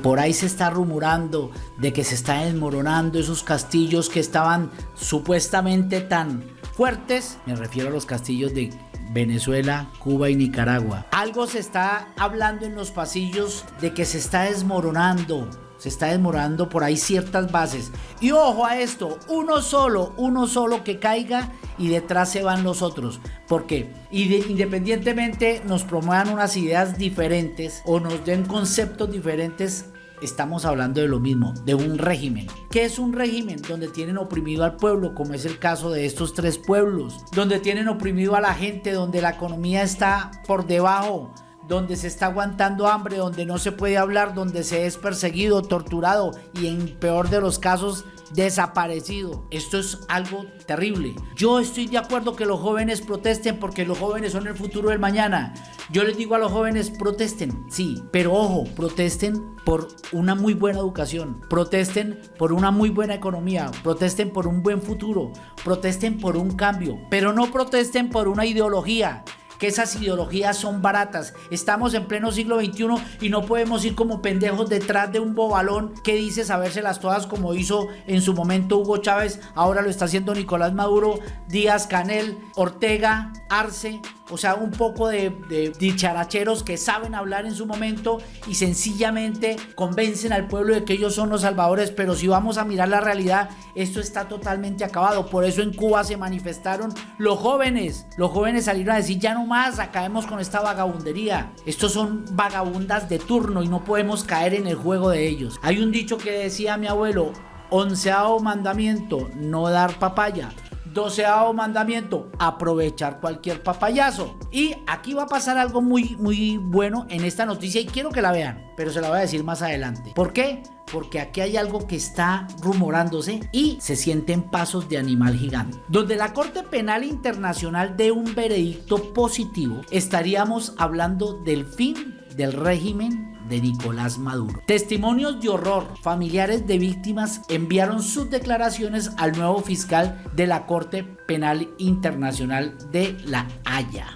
Por ahí se está rumorando de que se están desmoronando esos castillos que estaban supuestamente tan fuertes. Me refiero a los castillos de Venezuela, Cuba y Nicaragua. Algo se está hablando en los pasillos de que se está desmoronando. Se está desmoronando por ahí ciertas bases. Y ojo a esto, uno solo, uno solo que caiga y detrás se van los otros. porque Independientemente nos promuevan unas ideas diferentes o nos den conceptos diferentes, estamos hablando de lo mismo, de un régimen. ¿Qué es un régimen? Donde tienen oprimido al pueblo, como es el caso de estos tres pueblos, donde tienen oprimido a la gente, donde la economía está por debajo donde se está aguantando hambre, donde no se puede hablar, donde se es perseguido, torturado y en peor de los casos desaparecido. Esto es algo terrible. Yo estoy de acuerdo que los jóvenes protesten porque los jóvenes son el futuro del mañana. Yo les digo a los jóvenes protesten, sí, pero ojo, protesten por una muy buena educación, protesten por una muy buena economía, protesten por un buen futuro, protesten por un cambio, pero no protesten por una ideología que esas ideologías son baratas. Estamos en pleno siglo XXI y no podemos ir como pendejos detrás de un bobalón que dice sabérselas todas como hizo en su momento Hugo Chávez, ahora lo está haciendo Nicolás Maduro, Díaz Canel, Ortega, Arce, o sea, un poco de, dicharacheros que saben hablar en su momento y sencillamente convencen al pueblo de que ellos son los salvadores, pero si vamos a mirar la realidad, esto está totalmente acabado. Por eso en Cuba se manifestaron los jóvenes. Los jóvenes salieron a decir, ya no más, acabemos con esta vagabundería. Estos son vagabundas de turno y no podemos caer en el juego de ellos. Hay un dicho que decía mi abuelo, onceavo mandamiento, no dar papaya. Doceavo mandamiento, aprovechar cualquier papayazo. Y aquí va a pasar algo muy, muy bueno en esta noticia y quiero que la vean, pero se la voy a decir más adelante. ¿Por qué? Porque aquí hay algo que está rumorándose y se sienten pasos de animal gigante. Donde la Corte Penal Internacional dé un veredicto positivo, estaríamos hablando del fin del régimen de Nicolás Maduro. Testimonios de horror. Familiares de víctimas enviaron sus declaraciones al nuevo fiscal de la Corte Penal Internacional de La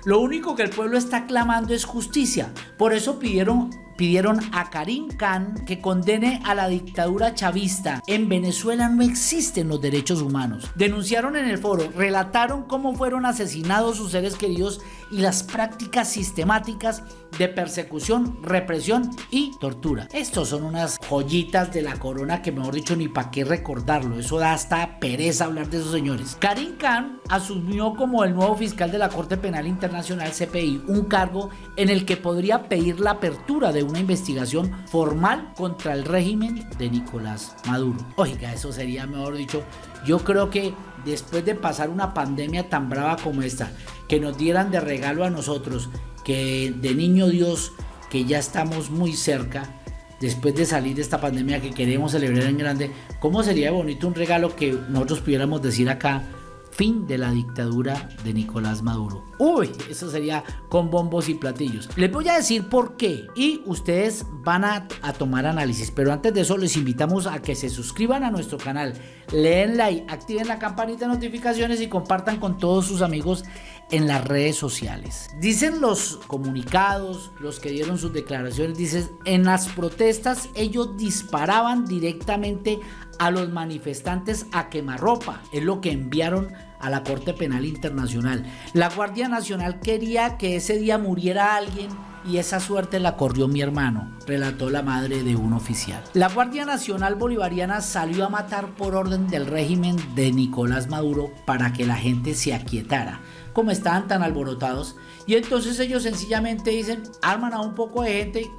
Lo único que el pueblo está clamando es justicia. Por eso pidieron pidieron a Karim Khan que condene a la dictadura chavista. En Venezuela no existen los derechos humanos. Denunciaron en el foro, relataron cómo fueron asesinados sus seres queridos y las prácticas sistemáticas de persecución, represión y tortura. Estos son unas joyitas de la corona que mejor dicho ni para qué recordarlo. Eso da hasta pereza hablar de esos señores. Karim Khan asumió como el nuevo fiscal de la Corte Penal Internacional CPI un cargo en el que podría pedir la apertura de una investigación formal contra el régimen de Nicolás Maduro. Oiga, eso sería mejor dicho. Yo creo que después de pasar una pandemia tan brava como esta, que nos dieran de regalo a nosotros que de niño Dios, que ya estamos muy cerca, después de salir de esta pandemia que queremos celebrar en grande, ¿cómo sería bonito un regalo que nosotros pudiéramos decir acá? Fin de la dictadura de Nicolás Maduro. Uy, eso sería con bombos y platillos. Les voy a decir por qué y ustedes van a, a, tomar análisis. Pero antes de eso les invitamos a que se suscriban a nuestro canal, leen like, activen la campanita de notificaciones y compartan con todos sus amigos en las redes sociales. Dicen los comunicados, los que dieron sus declaraciones, dicen, en las protestas ellos disparaban directamente a los manifestantes a quemarropa. Es lo que enviaron a la Corte Penal Internacional. La Guardia Nacional quería que ese día muriera alguien y esa suerte la corrió mi hermano, relató la madre de un oficial. La Guardia Nacional Bolivariana salió a matar por orden del régimen de Nicolás Maduro para que la gente se aquietara como estaban tan alborotados. Y entonces ellos sencillamente dicen, arman a un poco de gente,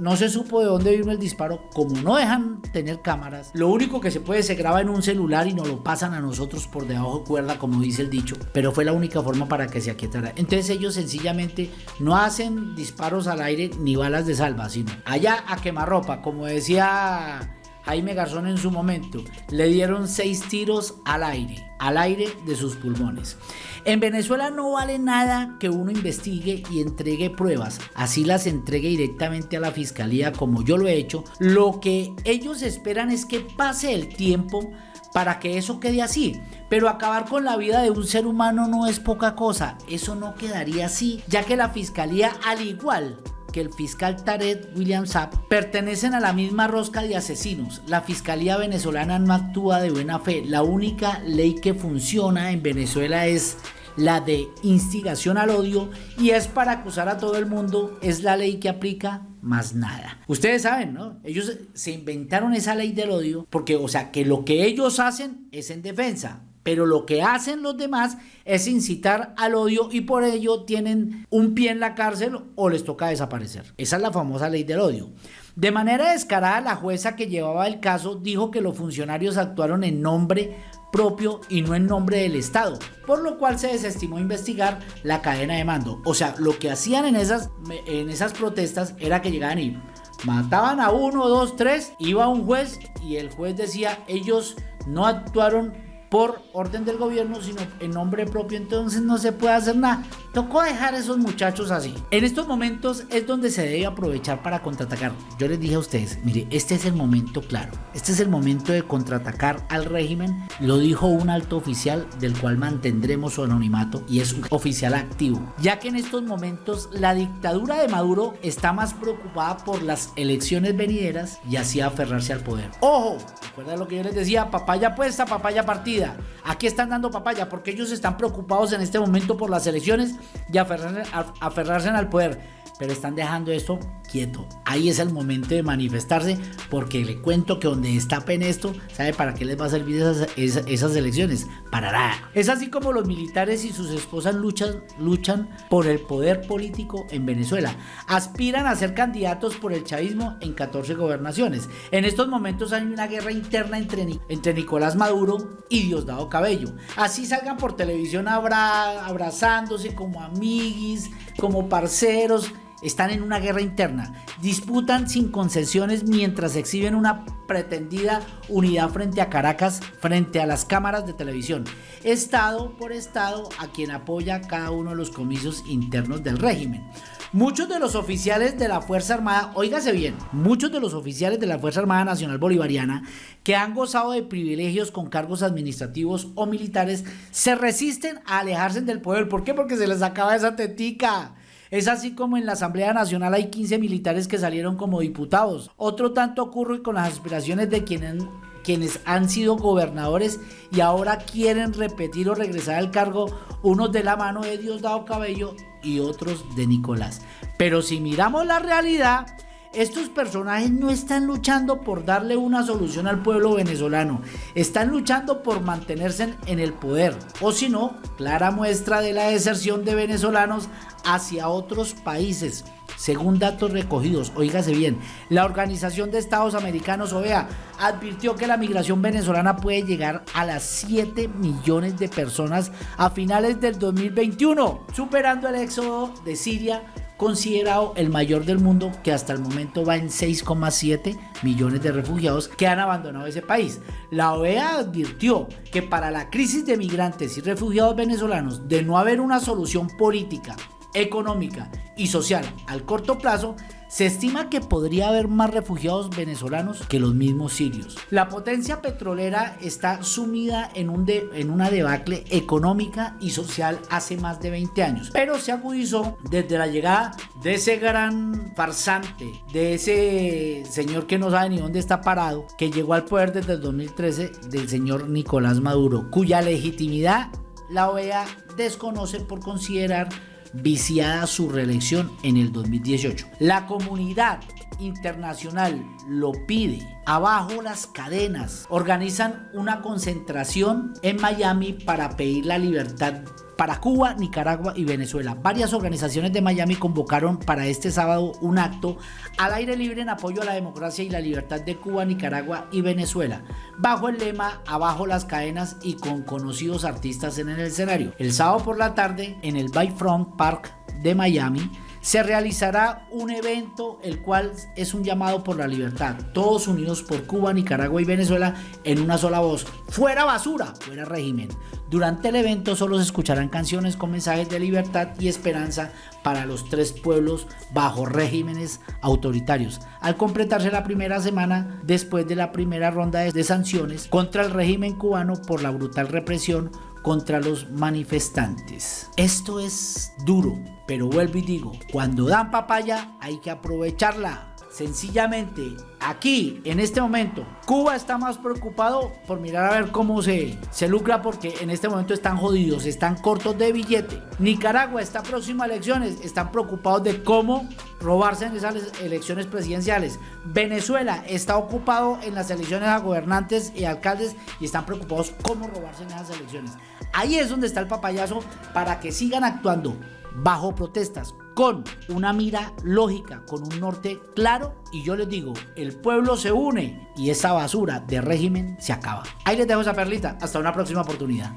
no se supo de dónde vino el disparo, como no dejan tener cámaras, lo único que se puede se graba en un celular y nos lo pasan a nosotros por debajo de cuerda, como dice el dicho, pero fue la única forma para que se aquietara. Entonces ellos sencillamente no hacen disparos al aire ni balas de salva, sino allá a quemarropa, como decía Jaime Garzón en su momento, le dieron seis tiros al aire, al aire de sus pulmones. En Venezuela no vale nada que uno investigue y entregue pruebas, así las entregue directamente a la fiscalía como yo lo he hecho. Lo que ellos esperan es que pase el tiempo para que eso quede así. Pero acabar con la vida de un ser humano no es poca cosa, eso no quedaría así, ya que la fiscalía al igual que el fiscal Tarek William Saab pertenecen a la misma rosca de asesinos. La fiscalía venezolana no actúa de buena fe. La única ley que funciona en Venezuela es la de instigación al odio y es para acusar a todo el mundo, es la ley que aplica más nada. Ustedes saben, ¿no? Ellos se inventaron esa ley del odio porque, o sea, que lo que ellos hacen es en defensa, pero lo que hacen los demás es incitar al odio y por ello tienen un pie en la cárcel o les toca desaparecer. Esa es la famosa ley del odio. De manera descarada, la jueza que llevaba el caso dijo que los funcionarios actuaron en nombre propio y no en nombre del Estado, por lo cual se desestimó investigar la cadena de mando. O sea, lo que hacían en esas, en esas protestas era que llegaban y mataban a uno, dos, tres, iba un juez y el juez decía, ellos no actuaron por orden del gobierno, sino en nombre propio, entonces no se puede hacer nada. Tocó dejar a esos muchachos así. En estos momentos es donde se debe aprovechar para contraatacar. Yo les dije a ustedes, mire, este es el momento claro. Este es el momento de contraatacar al régimen. Lo dijo un alto oficial del cual mantendremos su anonimato y es un oficial activo. Ya que en estos momentos la dictadura de Maduro está más preocupada por las elecciones venideras y así aferrarse al poder. ¡Ojo! ¿Recuerda lo que yo les decía? Papaya puesta, papaya partida. Aquí están dando papaya porque ellos están preocupados en este momento por las elecciones y aferrarse, aferrarse al poder. Pero están dejando esto quieto. Ahí es el momento de manifestarse porque le cuento que donde destapen esto, ¿sabe para qué les va a servir esas, elecciones? Para nada. Es así como los militares y sus esposas luchan, luchan por el poder político en Venezuela. Aspiran a ser candidatos por el chavismo en 14 gobernaciones. En estos momentos hay una guerra interna entre, Nicolás Maduro y Diosdado Cabello. Así salgan por televisión abrazándose como amiguis, como parceros están en una guerra interna, disputan sin concesiones mientras exhiben una pretendida unidad frente a Caracas, frente a las cámaras de televisión, estado por estado a quien apoya cada uno de los comicios internos del régimen. Muchos de los oficiales de la Fuerza Armada, óigase bien, muchos de los oficiales de la Fuerza Armada Nacional Bolivariana que han gozado de privilegios con cargos administrativos o militares se resisten a alejarse del poder. ¿Por qué? Porque se les acaba esa tetica. Es así como en la Asamblea Nacional hay 15 militares que salieron como diputados. Otro tanto ocurre con las aspiraciones de quienes quienes han sido gobernadores y ahora quieren repetir o regresar al cargo, unos de la mano de Diosdado Cabello y otros de Nicolás. Pero si miramos la realidad, estos personajes no están luchando por darle una solución al pueblo venezolano, están luchando por mantenerse en el poder, o si no, clara muestra de la deserción de venezolanos hacia otros países. Según datos recogidos, oígase bien, la Organización de Estados Americanos, OEA, advirtió que la migración venezolana puede llegar a las 7 millones de personas a finales del 2021, superando el éxodo de Siria considerado el mayor del mundo que hasta el momento va en 6,7 millones de refugiados que han abandonado ese país. La OEA advirtió que para la crisis de migrantes y refugiados venezolanos de no haber una solución política, económica y social al corto plazo, se estima que podría haber más refugiados venezolanos que los mismos sirios. La potencia petrolera está sumida en, un en una debacle económica y social hace más de 20 años, pero se agudizó desde la llegada de ese gran farsante, de ese señor que no sabe ni dónde está parado, que llegó al poder desde el 2013 del señor Nicolás Maduro, cuya legitimidad la OEA desconoce por considerar viciada su reelección en el 2018. La comunidad internacional lo pide. Abajo las cadenas organizan una concentración en Miami para pedir la libertad para Cuba, Nicaragua y Venezuela. Varias organizaciones de Miami convocaron para este sábado un acto al aire libre en apoyo a la democracia y la libertad de Cuba, Nicaragua y Venezuela, bajo el lema Abajo las cadenas y con conocidos artistas en el escenario. El sábado por la tarde en el Bayfront Park de Miami se realizará un evento el cual es un llamado por la libertad, todos unidos por Cuba, Nicaragua y Venezuela en una sola voz, fuera basura, fuera régimen. Durante el evento solo se escucharán canciones con mensajes de libertad y esperanza para los tres pueblos bajo regímenes autoritarios. Al completarse la primera semana después de la primera ronda de sanciones contra el régimen cubano por la brutal represión contra los manifestantes. Esto es duro, pero vuelvo y digo, cuando dan papaya hay que aprovecharla. Sencillamente, aquí, en este momento, Cuba está más preocupado por mirar a ver cómo se, se lucra porque en este momento están jodidos, están cortos de billete. Nicaragua está próxima a elecciones, están preocupados de cómo robarse en esas elecciones presidenciales. Venezuela está ocupado en las elecciones a gobernantes y alcaldes y están preocupados cómo robarse en esas elecciones. Ahí es donde está el papayazo para que sigan actuando bajo protestas, con una mira lógica, con un norte claro y yo les digo, el pueblo se une y esa basura de régimen se acaba. Ahí les dejo esa perlita, hasta una próxima oportunidad.